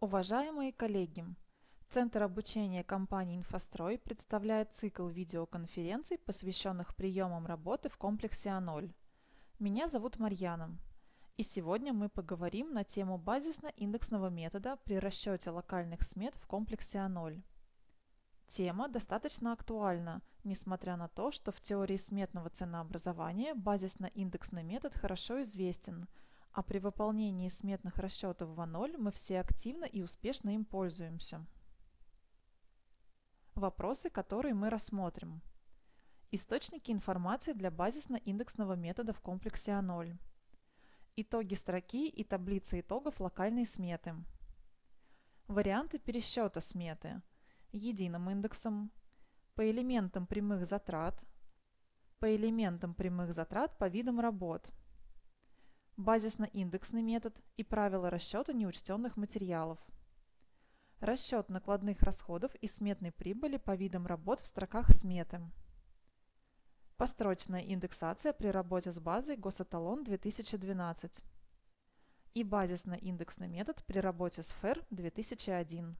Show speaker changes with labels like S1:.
S1: Уважаемые коллеги! Центр обучения компании «Инфострой» представляет цикл видеоконференций, посвященных приемам работы в комплексе А0. Меня зовут Марьяна. И сегодня мы поговорим на тему базисно-индексного метода при расчете локальных смет в комплексе А0. Тема достаточно актуальна, несмотря на то, что в теории сметного ценообразования базисно-индексный метод хорошо известен – а при выполнении сметных расчетов в А0 мы все активно и успешно им пользуемся. Вопросы, которые мы рассмотрим. Источники информации для базисно-индексного метода в комплексе А0. Итоги строки и таблица итогов локальной сметы. Варианты пересчета сметы. Единым индексом, по элементам прямых затрат, по элементам прямых затрат по видам работ – базисно-индексный метод и правила расчета неучтенных материалов. Расчет накладных расходов и сметной прибыли по видам работ в строках сметы. Построчная индексация при работе с базой Госэталон 2012. И базисно-индексный метод при работе с ФЭР 2001.